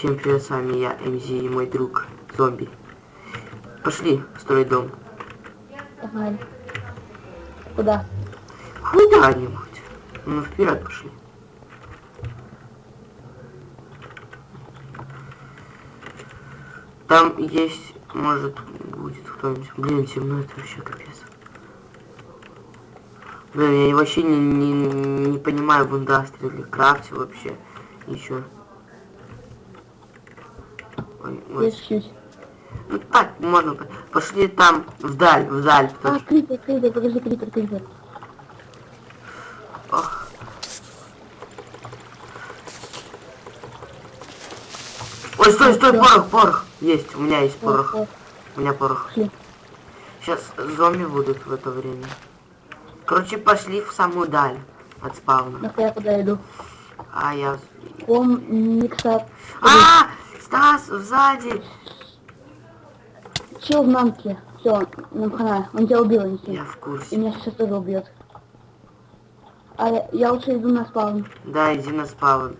Всем привет, с вами я, МЗ и мой друг, зомби. Пошли строить дом. Погнали. Куда? Куда-нибудь. Ну, вперед пошли. Там есть, может, будет кто-нибудь. Блин, темно, это вообще капец. Блин, я вообще не, не, не понимаю в индустрии или крафте вообще. Ничего. Ну так, можно. по- Пошли там, вдаль, вдаль. А, крипер, крипер, подожди, крипер, крипер. Ох. Ой, стой, стой, порох, порох. Есть, у меня есть порох. У меня порох. Сейчас зомби будут в это время. Короче, пошли в самую даль от спавна. Ну я куда иду? А я... Ком, микса. А! Стас, сзади! Чел в мамке. Все, нам хана. Он тебя убил, Анисим. Я в И курсе. меня сейчас тоже убьет. А я, я лучше иду на спаун. Да, иди на спавн.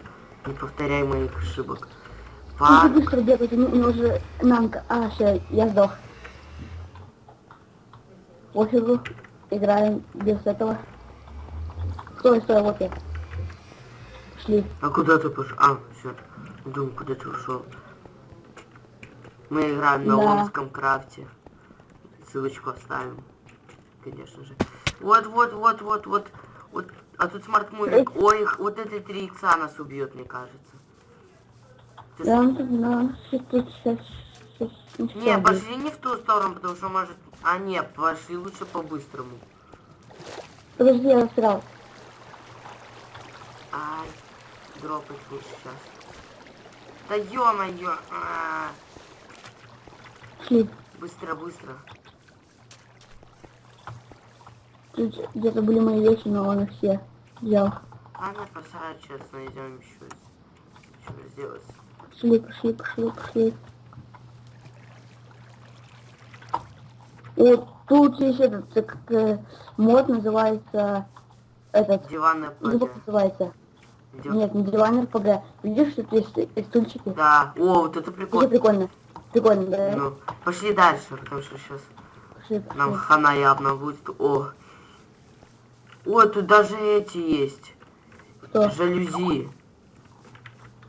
Не повторяй моих ошибок. Он Фак. быстро бегает, у него- у него же намка. А, все, я сдох. Пофигу. Играем без этого. Стой, стой, вот я. Шли. А куда ты пошел? А, все. Думаю, куда ты ушел. Мы играем на Да. омском крафте. Ссылочку оставим. Конечно же. Вот, вот, вот, вот, вот. Вот. А тут смарт мувик. Ой, их- вот эти три икса нас убьет, мне кажется. Ты Да, тут, да, сейчас, сейчас, сейчас, Не, пошли не в ту сторону, потому что может... А, не, пошли лучше по-быстрому. Подожди, я застрял. Ай, дропать лучше сейчас. Да ё-моё! а, Шли. Быстро, быстро. Тут где-то были мои вещи, но он их все взял. А не посрать, сейчас найдем еще что сделать. Пошли, пошли, пошли, пошли. Вот тут есть этот, как, э, мод называется, этот, Диванная ну, как называется? Идёт. Нет, не диван РПГ. Видишь, тут есть стульчики? Да. О, вот это Это прикольно. Прикольно. Да? Ну, пошли дальше, потому что сейчас Пошли, нам пошли. хана явно будет. О. О, тут даже эти есть. Что? Жалюзи.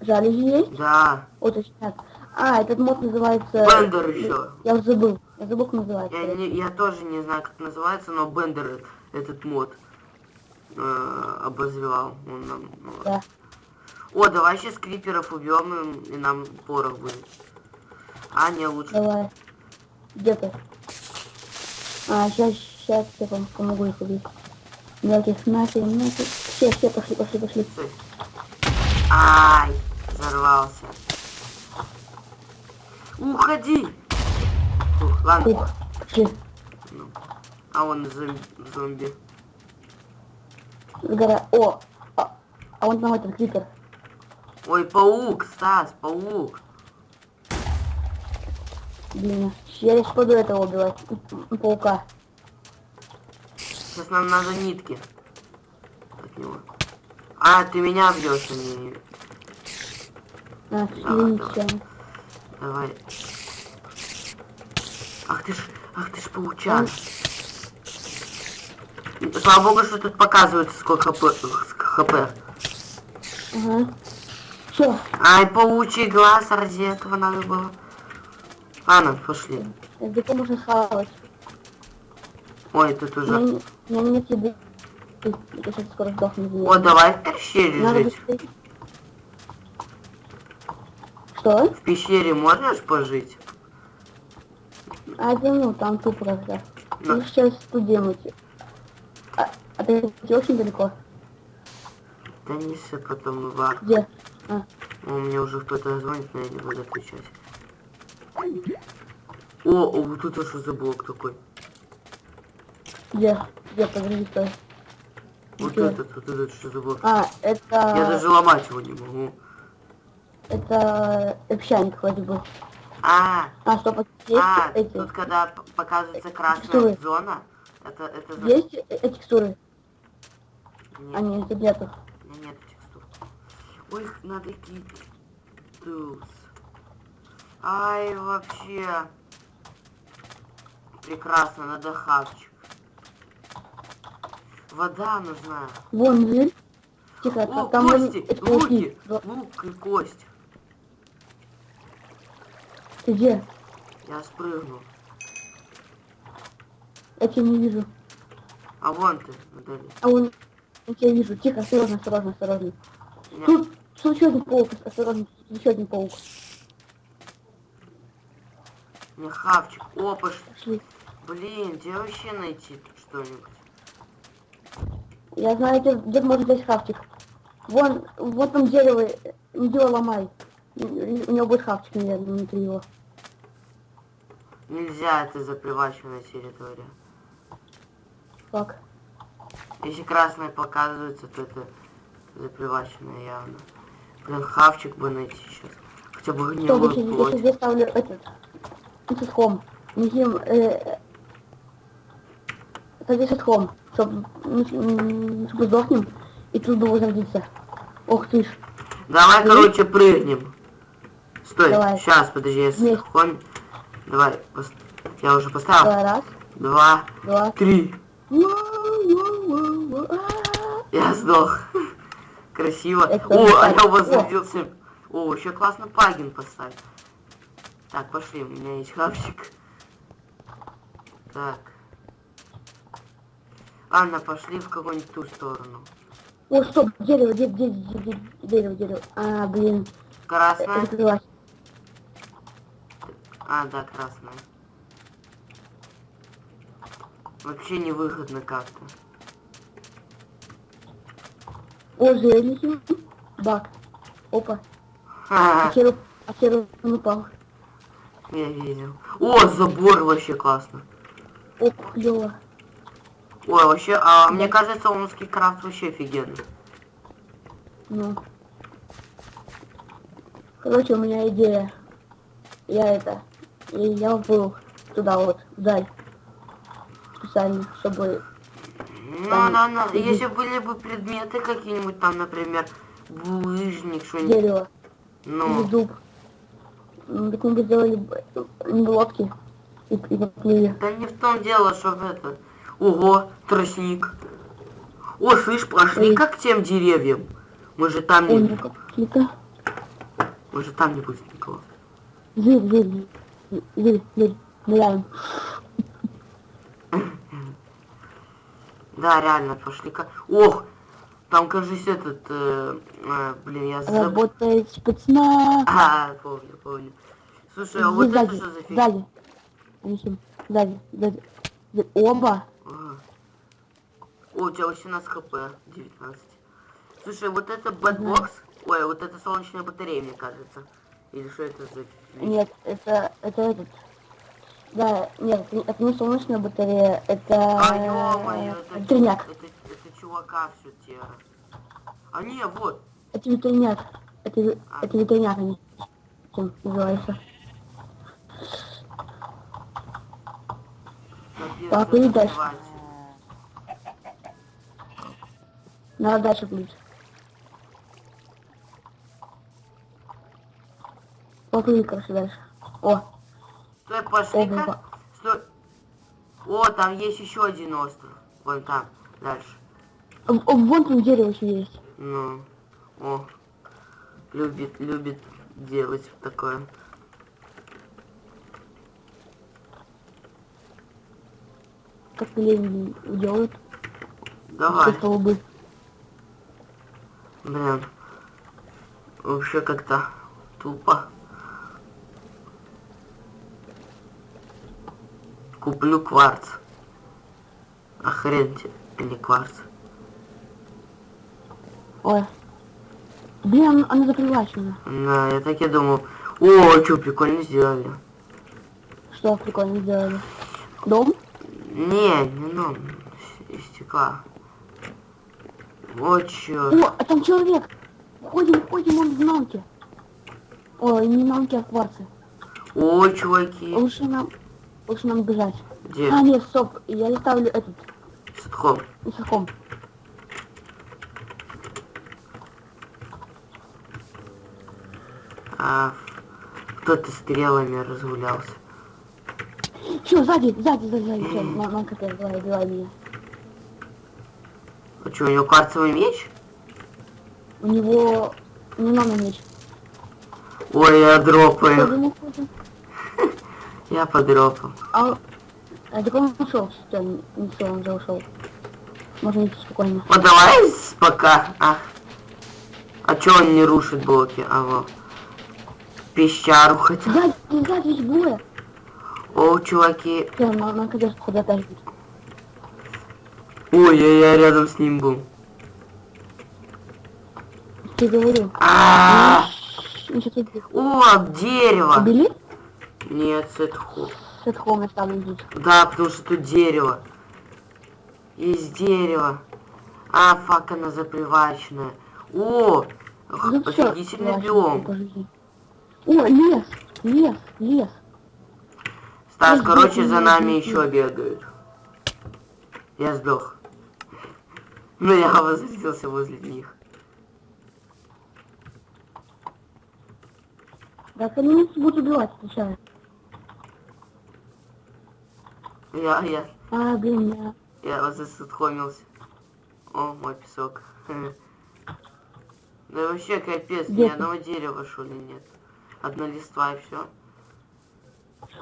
Жалюзи есть? Да. Вот, сейчас. А, этот мод называется... Бендер еще. Я забыл. Я забыл, как называется. Я, не, я тоже не знаю, как называется, но Бендер этот мод э, обозвал. Он нам, Да. О, давай сейчас криперов убьем и нам порох будет. А, не, лучше. Давай. Где ты? А, сейчас, сейчас я вам помогу их убить. Мелких нафиг, нафиг. Все, все, пошли, пошли, пошли. Стой. Ай, взорвался. Уходи. Ух, ладно. Ух, пошли. Ну. А он зом- зомби. Сгора... О! А, а вон там этот крипер. Ой, паук, Стас, паук. Блин, я лишь пойду этого убивать. Паука. Сейчас нам надо нитки. От него. А, ты меня бьешь, а не... А, Давай, ничего. Давай. Ах ты ж, ах ты ж паучан. Слава богу, что тут показывается сколько хп. хп. Ага. Все, Ай, паучий глаз, ради этого надо было. Ладно, пошли. где можно хавать. Ой, тут У уже... меня, у меня нет еды. Я сейчас скоро сдохну. О, давай в пещере Надо жить. быстрее. Что? В пещере можешь пожить? А, да ну, там тупо как-то. Ну. Ну, сейчас тут делать. А, а ты где очень далеко? Да не все потом в Где? А, О, мне уже кто-то звонит, но я не буду отвечать. О, о, вот это что за блок такой? где? Где? Подожди, стой. Вот Где? этот, вот этот что за блок? А, это... Я даже ломать его не могу. Это общаник вроде бы. А, А, а тут есть а, эти... тут когда показывается красная Текстуры. зона, это, это за- Есть э- э, текстуры? Нет, А, нет, тут нету. у меня нет текстур. Ой, надо Tools. Ай, вообще. Прекрасно, надо хавчик. Вода нужна. Вон, зверь. Тихо, О, та- там вон кости, пауки. луки, лук и кость. Ты где? Я спрыгнул. Я тебя не вижу. А вон ты, вдали. А вон, я тебя вижу. Тихо, осторожно, осторожно, осторожно. Меня- Тут, тут еще один паук, осторожно, еще один паук. Мне хавчик. Опа, блин, где вообще найти тут что-нибудь? Я знаю, где, где можно взять хавчик. Вон, вот там дерево, дерево ломай. У него будет хавчик, наверное, внутри его. Нельзя, это заприваченная территория. Как? Если красное показывается, то это заприваченное явно. Блин, хавчик бы найти сейчас. Хотя бы я гнилую я плоть. сейчас ставлю этот, этот хом. Несим, э, от хом, чтобы, чтобы сдохнем, и тут возродиться. Ох ты ж. Давай, Вы? короче, прыгнем. Стой, Давай. сейчас, подожди, я хом... Давай, пос- я уже поставил. Давай, раз, Два, два. три. Я сдох. Красиво. Это О, а я возродился. О, еще классно плагин поставить. Так, пошли, у меня есть хавчик. Так. Анна, пошли в какую-нибудь ту сторону. О, стоп, дерево, де- де- де- де- дерево, дерево. А, блин, закрылась. А, да, красная. Вообще невыгодно как-то. О, зеленый. Бак. Опа. А Ха-ха, серый, а серый он упал. Я видел. О, забор вообще классно. О, клево. Ой, вообще, а мне кажется, омский крафт вообще офигенный. Ну. Короче, у меня идея. Я это. и Я был туда вот, вдаль. Специально, чтобы... Ну, Там да, да. иди. Если были бы предметы какие-нибудь там, например, булыжник, что-нибудь. Дерево или Ну, дуб. Так мы бы сделали лодки и, и поплыли. да не в том дело, что в это. Ого, тростник. О, слышь, пошли Ой. как к тем деревьям. Мы же там Ой, не... какие-то... Мы же там не будет никого. Зверь, зверь, зверь, зверь, ныряем. Да, реально, пошли как... Ох, там, кажется, этот... э, э, блин, я забыл. Работает спецназ. А, помню, помню. Слушай, а вот это сзади, что за фигня? сзади. Несем. Сзади, сзади. Оба. Ага. О, у тебя 18 хп, 19. Слушай, вот это BatBox, ой, вот это солнечная батарея, мне кажется. Или что это за... фигня? Нет, это, это этот. Да, нет, это не- это не солнечная батарея, это А, ё-моё, это, ветряк. это, чувака все тера. А не, вот. Это ветряк. Это, ве- это ветряк, они чем называется. Капец, Так, это и дальше. Надо дальше плыть. Поплыли, короче, дальше. О, Стой, пошли-ка. Стой. О, там есть еще один остров. Вон там, дальше. О, вон там дерево еще есть. Ну, о, любит, любит делать такое. Как лень делают. Давай. Столбы. Блин. Вообще как-то тупо. Куплю кварц. Охренеть, а не кварц. Ой. Блин, она, она закрывачена. Да, я так и думал. О, что прикольно сделали. Что прикольно сделали? Дом? Не, не ну, из стекла. О, чё. О, а там человек! Ходим, ходим, он в намке. Ой, не намке, а кварцы. О, чуваки. Лучше нам, лучше нам бежать. Где? А, нет, стоп, я не ставлю этот, Садхом. высоком. А, Кто-то стрелами разгулялся. Все, сзади, сзади, сзади, сзади, на КТ, давай, убивай меня. А что, у него кварцевый меч? У него не надо меч. Ой, я Что дропаю. Я подропал. А, а так он ушел, не все, он уже ушел. Можно идти спокойно. Вот давай пока. А, а чё он не рушит блоки? А вот. Пещеру хотя. Сзади, сзади есть двое. О, чуваки. Все, на, на КТ походу опять будет. Ой, я, я рядом с ним был. Ты говорил. А, Ну. О, дерево. Убили? Нет, сетху. С этого я ставлю здесь. Да, потому что тут дерево. Есть дерево. А, фак, она запривачная. О, Ну офигительный биом. О, лес, лес, лес. Стас, Ой, короче, блин, за нами блин. еще бегают. Я сдох. Ну, я возвратился возле них. Так они нас будут убивать сначала. Я, я, А, блин, я... я вот засудхомился. О, мой песок. Да вообще капец, ни Где ты? одного дерева, что ли, нет. Одна листва и все.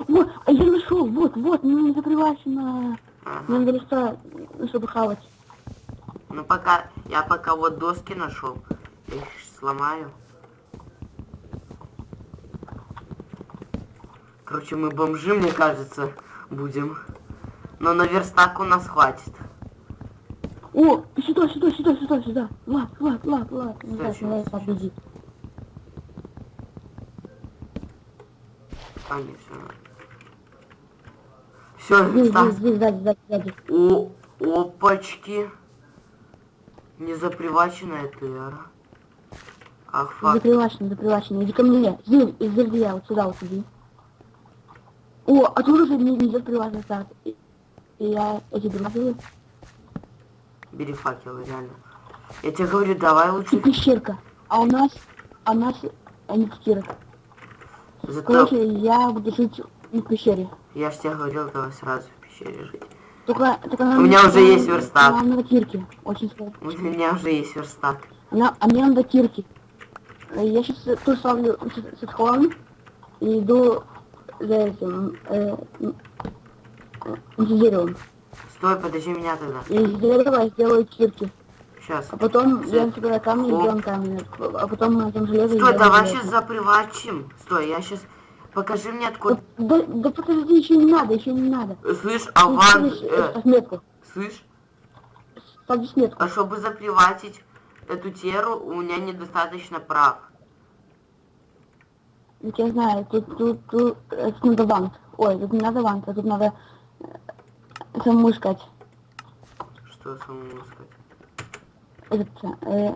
Вот, а я нашел, вот, вот, мне запривачено. Ага. Мне надо листа, чтобы хавать. Ну пока, я пока вот доски нашел. Я их сломаю. Короче, мы бомжи, мне кажется, будем. Но на верстак у нас хватит. О, сюда, сюда, сюда, сюда, сюда. Влад, Влад, Влад, Влад. Не знаю, Зачем? Не, все. Сзади. О, опачки. Не заприваченная тера. Ах, фак. Запривачено, запривачено. Иди ко мне. Здесь, из деревья, вот сюда вот иди. О, а тут уже не идет приватный старт. И, и я эти деревья. Бери факелы, реально. Я тебе говорю, давай И лучше. пещерка. А у нас, а у нас, а не пещерок. Зато Короче, я буду жить в пещере. я ж тебе говорил, давай сразу в пещере жить. Только, только У меня уже есть верстак. Нам надо кирки. Очень сложно. У меня уже есть верстак. На- а мне надо кирки. Э, Я сейчас тоже ставлю с, с отхлом и иду за этим, э, э, за деревом. Стой, подожди меня тогда. И я сделаю кирки. Сейчас. А потом Всё. я собираю камни и О. делаем камни. А потом мы там железо и Стой, давай сейчас запривачим. Стой, я сейчас... Покажи мне откуда... Да, да подожди, еще не надо, еще не надо. Слышь, Аван... ставишь, э, ставь слышь, Ставишь метку. а чтобы заприватить эту теру, у меня недостаточно прав. Я знаю, тут, тут, тут, э, тут надо вант. Ой, тут не надо вант, а тут надо э, самому искать. Что самому сказать? Этот, э,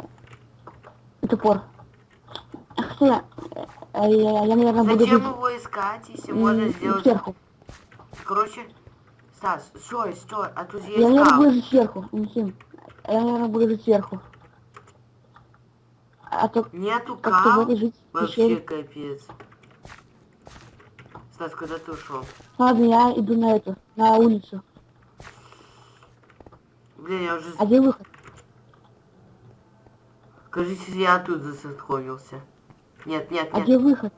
топор. Хотя, э, э, я, я, наверное, буду Зачем его искать, если можно сделать... сверху. Короче, Стас, стой, стой, а тут Я, есть наверное, скал. буду сверху, Михим. Я, наверное, буду сверху. А то Нету кал? Вообще капец. Стас, куда ты ушел? Ладно, я иду на эту, на улицу. Блин, я уже... А где выход? Кажется, я тут засотхомился. Нет, нет, А нет, где выход?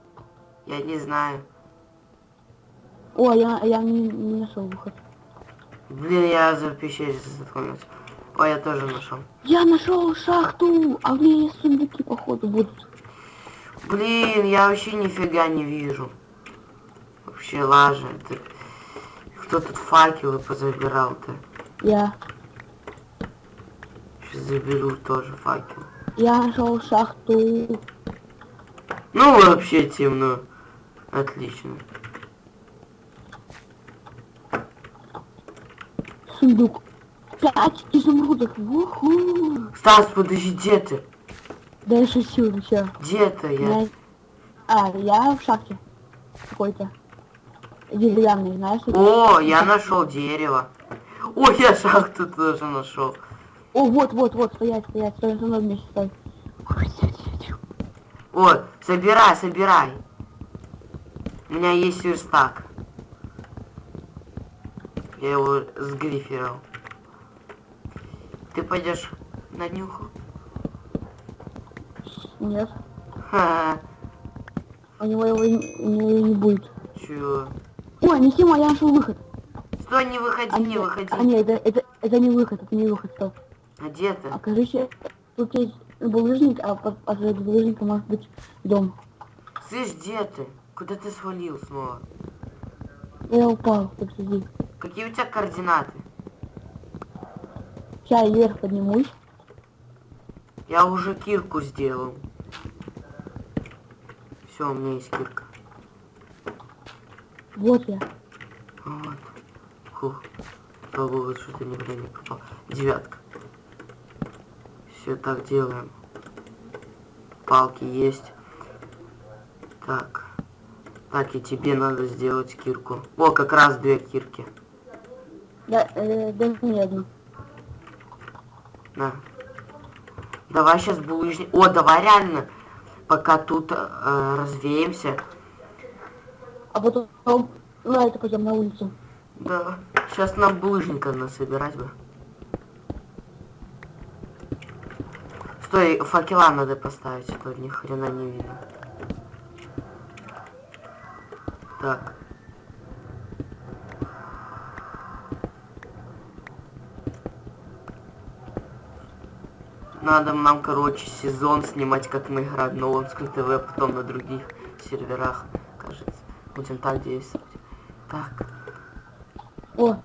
я не знаю. О, я, я не, не нашел выход. Блин, я за пещере засотхомился. Ой, я тоже нашел. Я нашел шахту, а в ней есть сундуки, походу, будут. Блин, я вообще нифига не вижу. Вообще лажа. Это... Кто тут факелы позабирал-то? Я, Сейчас заберу тоже факел. Я нашел шахту. Ну, вообще темно. Отлично. Сундук. Пять изумрудов. Уху. Стас, подожди, где ты? Да я шучу, все. Где-то я. Я... А, я в шахте. Какой-то. Деревянный, знаешь? О, я нашел дерево. О, я шахту тоже нашел. О, вот, вот, вот, стоять, стоять, стой, со мной вместе, стой. О, собирай, собирай. У меня есть верстак. Я его сгриферил. Ты пойдешь на днюху? Нет. Ха, У него его не, у него его не будет. чё? Ой, не Сима, я нашел выход. Стой, не выходи, А, не нет, выходи. а нет, это, это, это не выход, это не выход, стоп. А где ты? А короче, тут есть булыжник, а под, под булыжником может быть дом. Слышь, где ты? Куда ты свалил снова? Я упал, сиди. Какие у тебя координаты? Сейчас я вверх поднимусь. Я уже кирку сделал. Все, у меня есть кирка. Вот я. Вот. Фух. Слава богу, что-то никуда не попал. Девятка. Все так делаем. Палки есть. Так. Так, и тебе надо сделать кирку. О, как раз две кирки. Да, э, дай мне одну. На. Давай сейчас булыжник. О, давай реально. Пока тут э, развеемся. А потом на это пойдем на улицу. Да. Сейчас нам булыжника насобирать бы. Стой, факела надо поставить, а то ни хрена не видно. Так. Надо нам, короче, сезон снимать, как мы играем на Лонском ТВ, потом на других серверах, кажется. Будем так действовать. Так. О,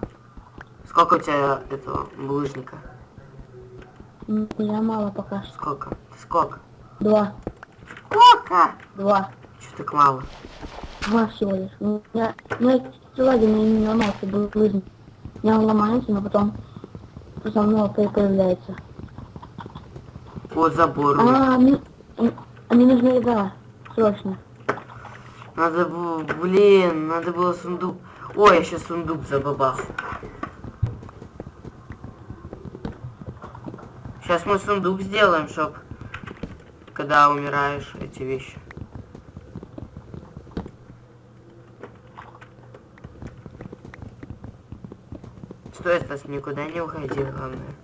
Сколько у тебя этого булыжника? Меня мало пока. Сколько? Сколько? Два. Сколько? Два. Чё так мало? Два всего лишь. У меня, ну, это сегодня не, ломался. У меня он ломается, но потом много по- появляется. Вот забор. А, мне, а мне нужна еда. Срочно. Надо было, блин, надо было сундук. Ой, я сейчас сундук забабахал. Сейчас мы сундук сделаем, чтоб когда умираешь, эти вещи. Стой, Стас, никуда не уходи, главное.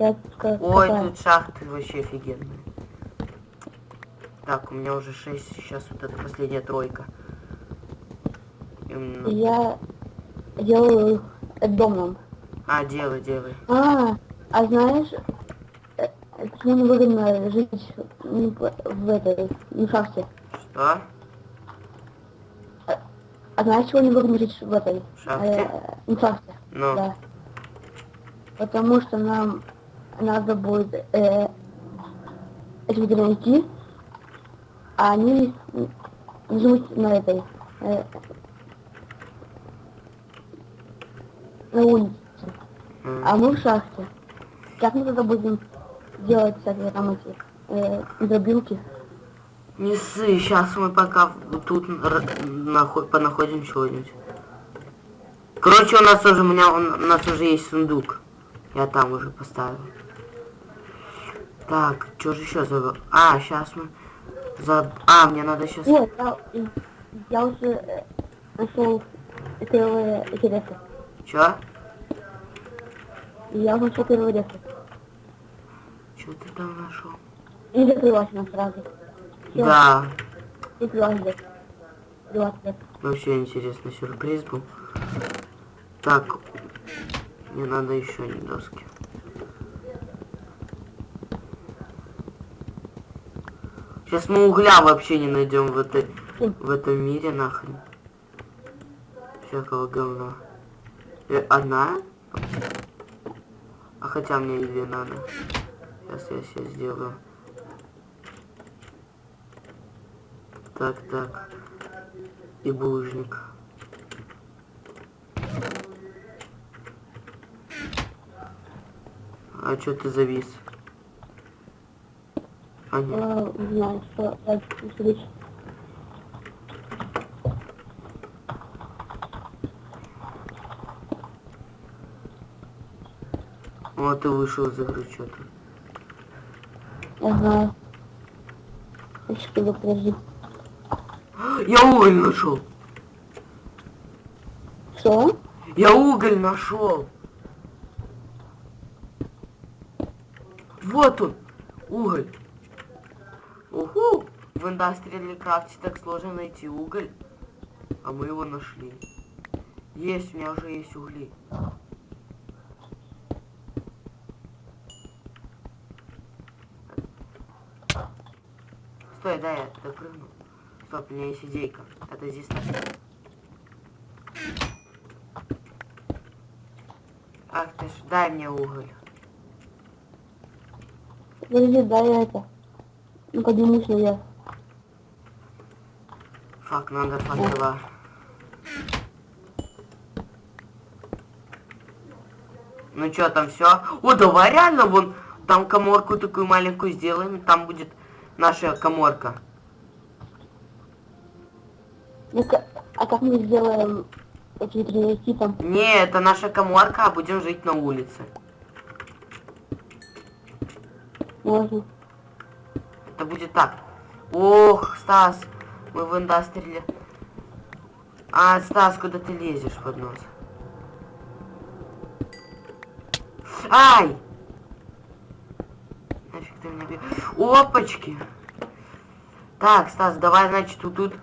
Я скажу, Ой, тут шахты вообще офигенные. Так, у меня уже 6, сейчас вот эта последняя тройка. Именно. Я делаю этот дом нам. А, делай, делай. А, а знаешь, э, почему невыгодно жить ну, в в этой, в шахте? Что? А знаешь, чего невыгодно жить в этой? Шахте? Э, в шахте, Ну, да. Потому что нам надо будет э, людей найти, а они живут на этой, э, на улице. А мы в шахте. Как мы тогда будем делать всякие там эти э, дробилки? не ссы, сейчас мы пока тут понаходим чего-нибудь. Короче, у нас уже, у меня, у нас уже есть сундук. Я там уже поставил. Так, что же еще забыл? А, сейчас мы... За... А, мне надо сейчас... Нет, я, я уже нашел первые эти ресы. Я нашел первые ресы. Что ты там нашел? И закрылась она сразу. Всё, Да, закрылась здесь. 20 лет. вообще интересный сюрприз был. Так, мне надо еще не доски. Сейчас мы угля вообще не найдем в этой в этом мире нахрен. Всякого говна. Э, одна? А хотя мне две надо. Сейчас я себе сделаю. Так, так. И булыжник. А чё ты завис? А нет. Не знаю, что Вот и вышел из игры что-то. Еще подожди. Я уголь нашел. Что? Я уголь нашел. Вот он, уголь. Уху! В Industrial Крафте так сложно найти уголь. А мы его нашли. Есть, у меня уже есть угли. Дай я допрыгну. Стоп, у меня есть идейка. Это здесь так. Ах ты ж, дай мне уголь. Подожди, дай это. Ну поднимусь наверх. Фак, надо факела. Ну чё, там все? О, давай реально вон там коморку такую маленькую сделаем, там будет наша коморка. Ну, а как мы сделаем эти тренировки там? Не, это наша коморка, а будем жить на улице. Можно. Это будет так. Ох, Стас, мы в индастриале. А, Стас, куда ты лезешь под нос? Ай! Бе- Опачки! Так, Стас, давай, значит, вот тут...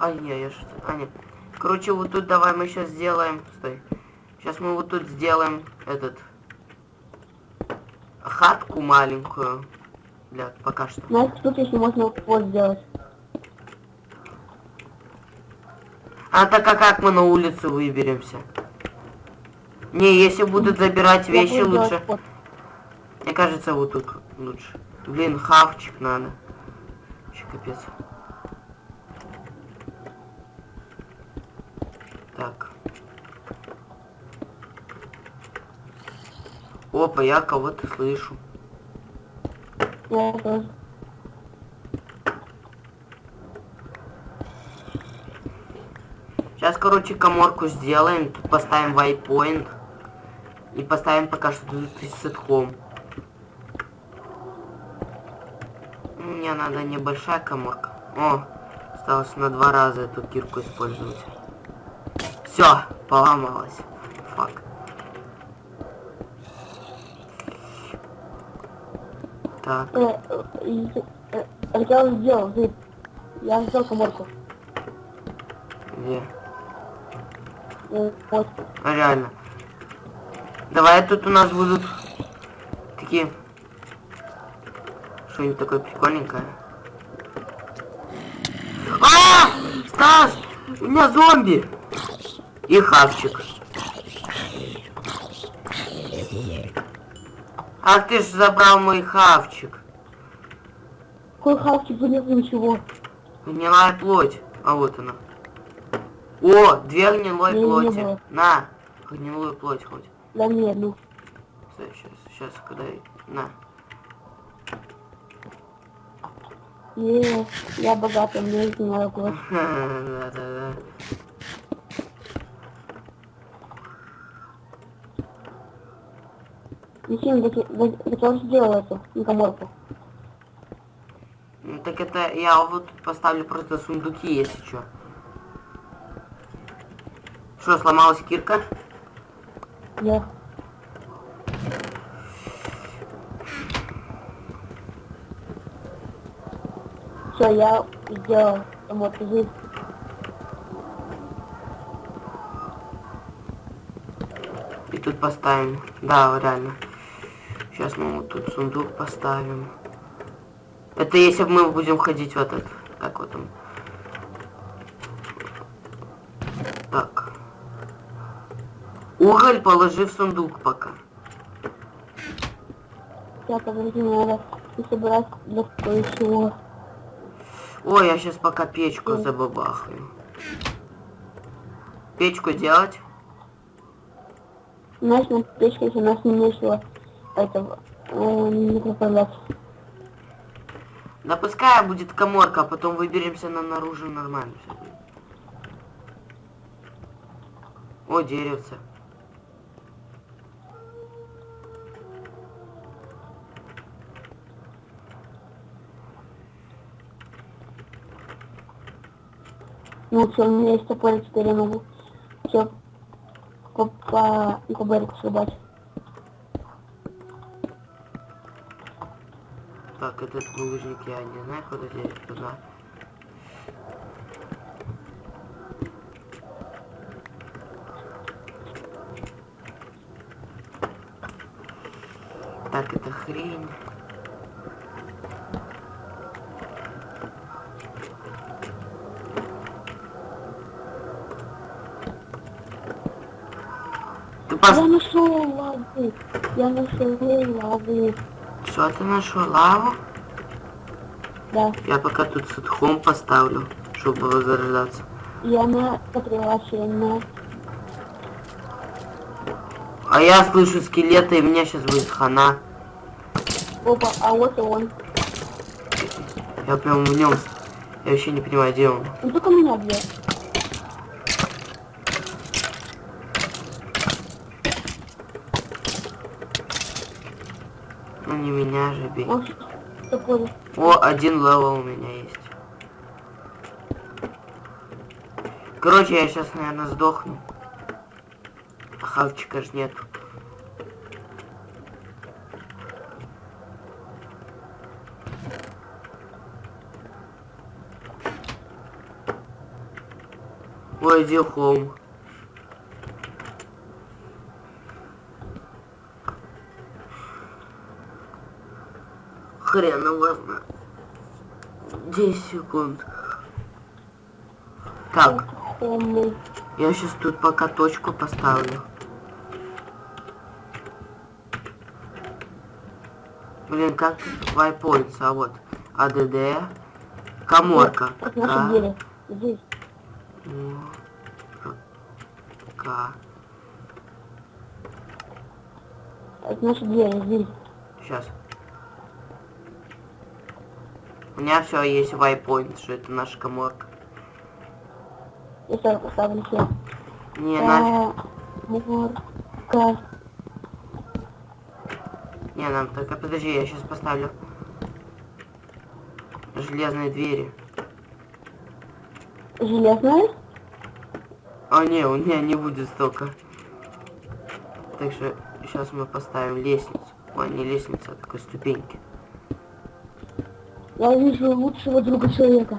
Ай, не, я что... А, нет. Короче, вот тут давай мы сейчас сделаем... Стой. Сейчас мы вот тут сделаем этот... Хатку маленькую. Для пока что. Знаете, тут еще можно вот сделать. А так а как мы на улицу выберемся? Не, если будут забирать Я вещи, лучше. Мне кажется, вот тут лучше. Блин, хавчик надо. Че капец. Так. Опа, я кого-то слышу. Я тоже. Сейчас, короче, коморку сделаем. Тут поставим вайпоинт. И поставим пока что тут сетхом. Мне надо небольшая коморка. О, осталось на два раза эту кирку использовать. Все, поломалась. Фак. Так, Э, э, э, я уже сделал. Я сделал коморку. где? Вот. Реально. Давай тут у нас будут такие... Что-нибудь такое прикольненькое. А! Стас! У меня зомби! И хавчик. Ах ты ж забрал мой хавчик. Какой хавчик, нет ничего. Гнилая плоть. А вот она. О, две гнилой Не, не плоти. было. На, гнилую плоть хоть. Мне одну. Стой, сейчас, сейчас, когда... На. Не, я богатый, мне не надо кулак. Да-да-да. Зачем, зачем, зачем же сделал это, на коморку? Ну, Так это я вот поставлю просто сундуки, если что. Что, сломалась кирка? Да. Все, я сделал коморку здесь. И тут поставим. Да, реально. Сейчас мы вот тут сундук поставим. Это если мы будем ходить в этот... Как вот там? Так. Уголь положи в сундук пока. Сейчас, подожди, надо и собрать для кое-чего. Ой, я сейчас пока печку Мгм. забабахаю. Печку делать? Знаешь, на печке у нас не нечего этого э, проправлять. Да пускай будет коморка, а потом выберемся на наружу нормально все будет. О, деревце. Ну у меня есть топор, теперь я могу все берегу срубать. Так, этот булыжник я не знаю, куда здесь туда. Я нашел лавы. Что ты нашел? Лаву? Да. Я пока тут садхом поставлю, чтобы возрождаться. Я на потрясенно. А я слышу скелеты, и меня сейчас будет хана. Опа, а вот и он. Я прям в нем. Я вообще не понимаю, где он. Он только меня бьет. Ну не меня же бей. Он топор. О, один level у меня есть. Короче, я сейчас, наверное, сдохну. А Хавчика ж нет. Ой, иди home. Хрен его знает. 10 секунд. Так, я сейчас тут пока точку поставлю. Блин, как тут вайпоинтс, а вот. АДД. Коморка. К. К. Это наши двери. Здесь. Сейчас. У меня все есть вайпоинт, что это наша коморка. Я сразу поставлю все. Не, нафиг. Коморка. Не, нам только подожди, я сейчас поставлю железные двери. Железная. А не, у меня не будет столько. Так что сейчас мы поставим лестницу. Ой, не лестница, а такой ступеньки. Я вижу лучшего друга человека.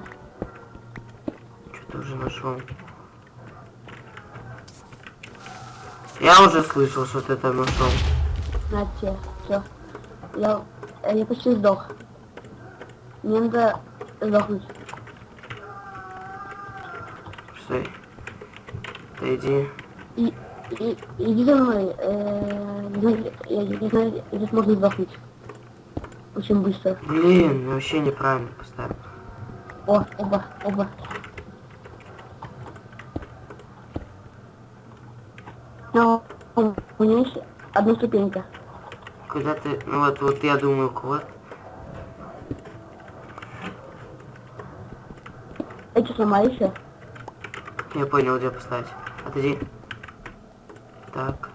Что-то уже нашел. Я уже слышал, что ты там нашел. На тебе. Все. Я, э, я почти сдох. Мне надо сдохнуть. Стой. Ты иди. И, и, иди за мной. Э, не знаю, я не знаю, здесь можно сдохнуть. Очень быстро. Блин, я вообще неправильно поставил. О, оба, оба. Но у меня есть одна ступенька. Куда ты... Ну вот, вот я думаю, вот. Эти сломали еще. Я понял, где поставить. Отойди. Так.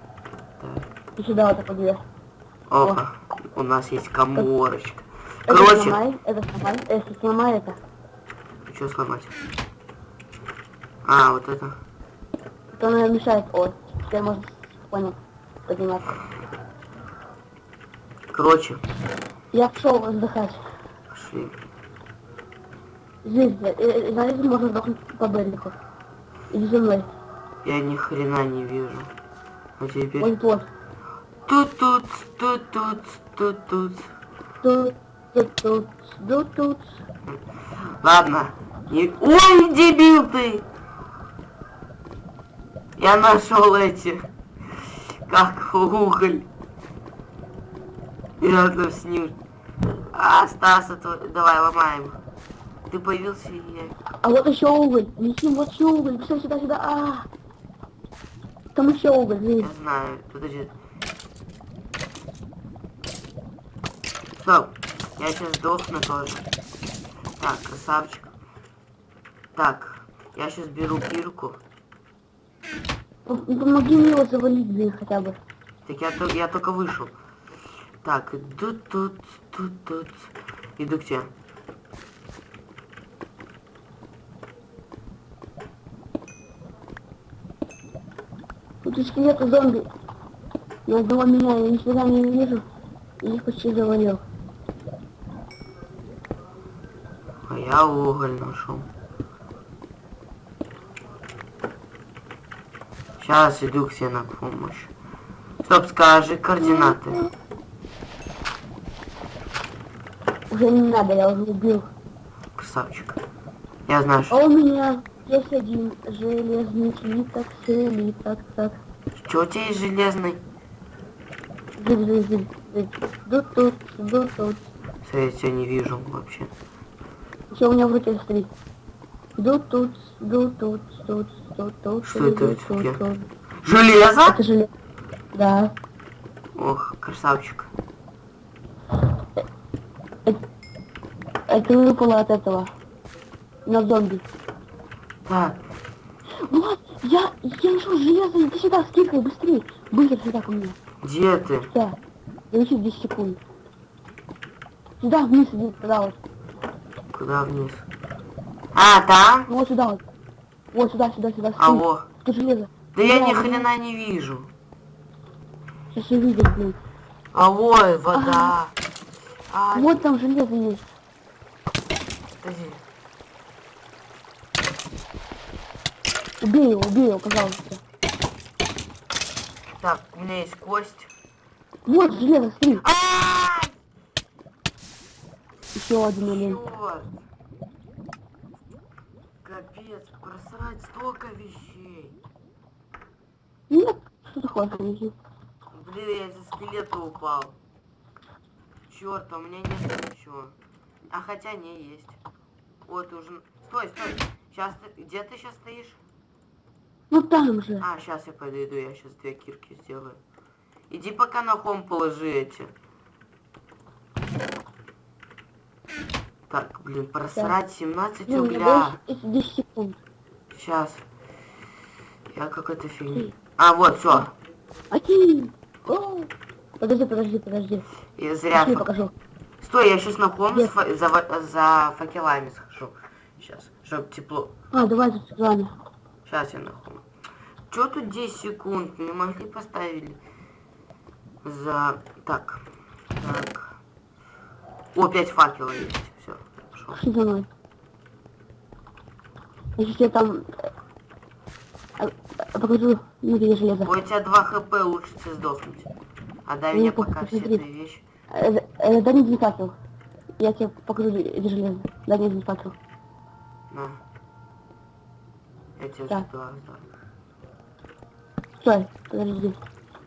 Так. И сюда вот так две. Опа. У нас есть коморочка. Это Короче, сломай, это сломай, если сломай это. что сломать? А, вот это. То она мешает. О, теперь можно понял подниматься. Короче, Я пошел отдыхать. пошли. Здесь, э, э, знаете, можно сдохнуть по Берлику. Иди за мной. Я ни хрена не вижу. А теперь... Вот вот. Тут-тут, тут-тут, тут-тут. Тут, тут, тут, тут, тут. Ладно. Не- Ой, дебил ты! Я нашел эти. Как уголь. И рядом с ним. А, Стас, это... давай ломаем. Ты появился и я... А вот еще уголь. Неси вот еще уголь. Все, сюда, сюда. А, Там еще уголь, видишь? Я знаю. Подожди. Стоп. Я сейчас сдохну тоже. Так, красавчик. Так, я сейчас беру пирку. Ну, помоги мне его завалить, блин, хотя бы. Так я, я только вышел. Так, иду тут, тут, тут. Иду к тебе. Тут скелеты зомби. Ни одного меня я никогда не вижу. Я их почти завалил. Я уголь нашел. Сейчас иду к себе на помощь. Стоп, скажи координаты. Уже не надо, я уже убил. Красавчик. Я знаю, А что... у меня есть один железный слиток, слиток, так. Что у тебя есть железный? Тут, тут, тут. Всё, Я тебя не вижу вообще. Еще у меня в руке стоит. Тут, тут, тут, тут, тут, тут, тут. Что это у тут, тут, тебя? Железо? Это железо. Да. Ох, красавчик. Это выпало от этого. На зомби. Так, Влад, я, я нашел железо, иди сюда, скидкай, быстрее. Быстро сюда ко мне. где ты? Да. Я еще 10 секунд. Сюда вниз иди, вот. Куда вниз? А, там? Вот сюда вот. Сюда, сюда, сюда. скинь. Алло. Тут железо. Да я ни хрена не вижу. Сейчас я видел, блин. Алло, вода. А, Вот там железо есть. подожди. Убей его, убей его, пожалуйста. Так, у меня есть кость. Вот железо, смотри. А, Еще один. Чёрт. Капец, просрать столько вещей. Нет, что ты хочешь, иди. Блин, я из-за скелета упал. Черт, а у меня нет ничего. А хотя не есть. Вот уже. Стой, стой. Сейчас ты. Где ты сейчас стоишь? Ну там же. А, сейчас я подойду, я сейчас две кирки сделаю. Иди пока на хом положи эти. Так, блин, просрать 17 Ну, угля. больше 10 секунд. Сейчас. Я какой-то фигни. А, вот, все. Один. О! Подожди, подожди, подожди. Я зря. Пошли, покажу. Стой, я сейчас на с фа- за, за факелами схожу. Сейчас, чтоб тепло. А, давай с вами. Сейчас я на хом. Чё тут 10 секунд? Не могли поставили? За... Так. Так. О, 5 факелов есть. Пошли за мной. Я там э, э, покажу, ну где железо. Ой, у тебя 2 хп, лучше тебе сдохнуть. А дай Ну, мне пока все твои вещи. Э, дай мне факел. Я тебе покажу, где железо. Дай мне факел. На. Я тебе два сдал. Стой, подожди.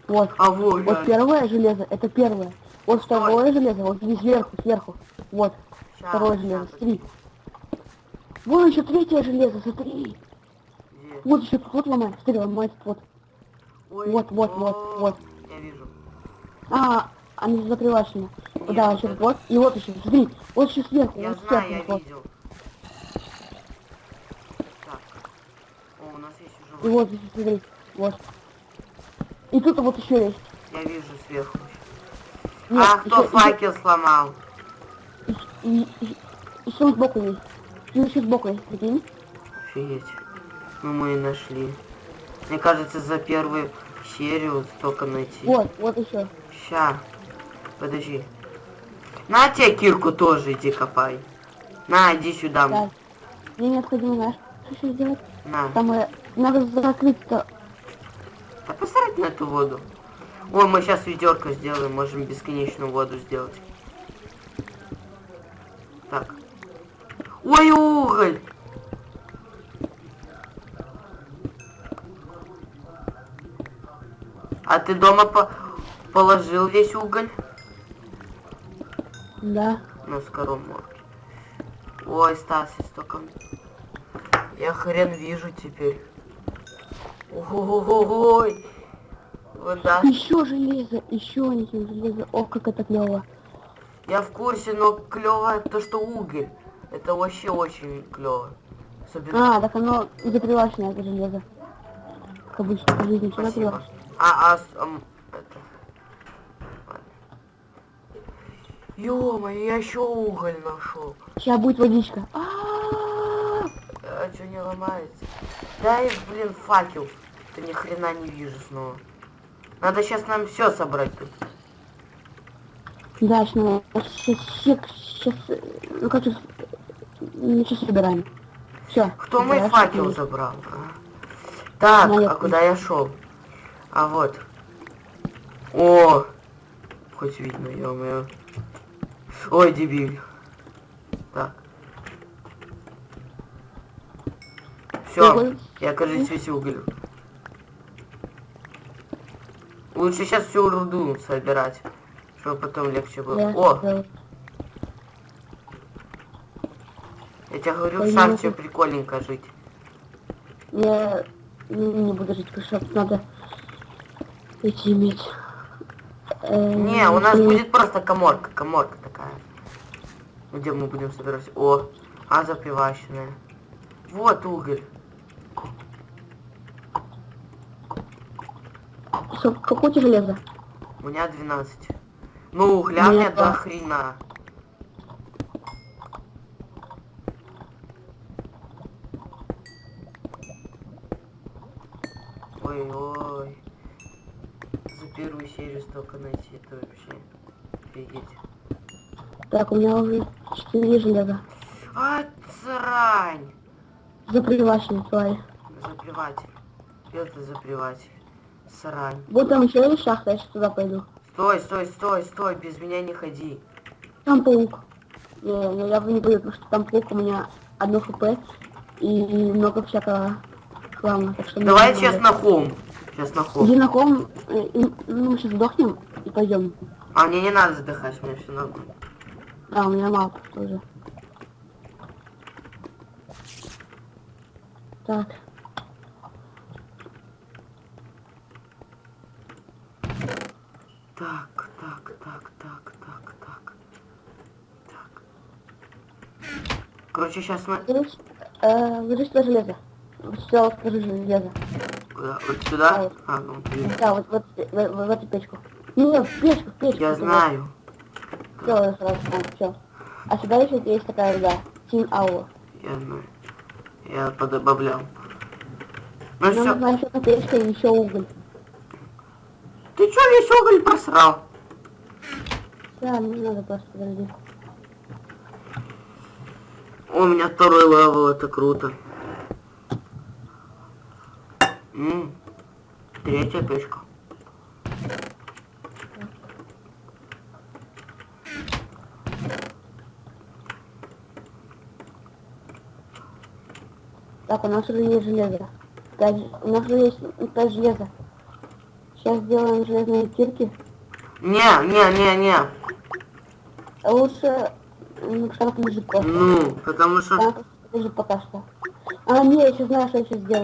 Вот. А вот, Вот первое железо, это первое. Вот второе железо, вот здесь сверху, сверху. Вот, второе железо, смотри. Вон еще третье железо, смотри. Где? Вот еще вот ломать, смотри, ломать, вот. Ой, Вот, вот, вот, о, вот. Я вижу. А, они закрывашены. Нет, Да, вот еще вот, и вот еще, смотри, вот еще сверху, Я вот знаю, сверху, я вот. видел. Так. О, у нас есть уже... И вот еще, смотри, вот. И тут вот еще есть. Я вижу сверху. Нет, а, кто еще- факел сломал? И, и, еще сбоку есть. И еще сбоку есть, прикинь. Офигеть. Ну мы и нашли. Мне кажется, за первую серию столько найти. Вот, вот еще. Ща. Подожди. На тебе кирку тоже иди копай. На, иди сюда. Так. Мне необходимо, знаешь, что сделать? На. Там э, надо закрыть-то. Да посрать на эту воду. Ой, мы сейчас ведерко сделаем, можем бесконечную воду сделать. Ой, уголь! А ты дома по положил весь уголь Да. на скороморке? Ой, Стас, я столько... Я хрен вижу теперь. Ой, вода Еще железо, еще один железо. О, как это клево. Я в курсе, но клево то, что уголь. Это вообще очень клево. Особенно... А, так оно закрывашное, это железо. Как обычно жизни все закрывашное. А, а, ам, это... Ё-моё, я еще уголь нашел. Сейчас будет водичка. А-а-а! А что не ломается? Дай, блин, факел. Что ни хрена не вижу снова. Надо сейчас нам все собрать тут. Да, сейчас, сейчас, сейчас, ну как сейчас, сейчас собираем. Все. Кто мой факел забрал? а? Так, я а куда я шел? А вот. О! Хоть видно, ё-моё. Ой, дебиль. Так. Все, я, кажется, весь уголь. Лучше сейчас всю руду собирать, чтобы потом легче было. О, я тебе говорю, в шахте прикольненько жить. Я не, не буду жить в шахте, надо эти иметь. Э, Не, у нас и- будет просто коморка, коморка такая. Где мы будем собирать? О, а запиваченная. Вот уголь. Всё, какое у тебя железо? У меня 12. Ну, угля мне до два. Хрена. Ой-ой. За первую серию столько найти, это вообще офигеть. Так, у меня уже 4 железа. А, срань! Заприваченный тварь. Заплеватель. Это заплеватель. Срань. Вот там еще есть шахта, я сейчас туда пойду. Стой, стой, стой, стой, без меня не ходи. Там паук. Не, не, я бы не пойду, потому что там паук у меня одно хп и много всякого хлама. Так что Давай сейчас на холм. Сейчас на холм. Иди на холм, э, и- ну, мы сейчас сдохнем и пойдем. А мне не надо задыхать, у меня все нормально. А, у меня мало тоже. Так. Так, так, так, так, так, так. Так. Короче, сейчас мы... Ложись, э, туда железо. Вот сюда вот скажи железо. Куда? Вот сюда? А, ну, блин. Да, вот, вот, в, в- в эту печку. Не, в печку, в печку. Я знаю. Все, сразу, все. А сюда еще есть такая руда. Тин Аур. Я знаю. Я подобавлял. Ну Нам все. нужна еще печка и еще уголь. Ты чё весь уголь просрал? Да, не надо просто подожди. О, у меня второй level, это круто. М, Третья печка. Так, у нас уже есть железо. У нас уже есть пять железа. Сейчас сделаем железные кирки. Не, не, не, не. Лучше ну, штанг лежит просто. Ну, потому что... Штанг лежит пока что. А, не, я еще знаю, что я сейчас сделаю.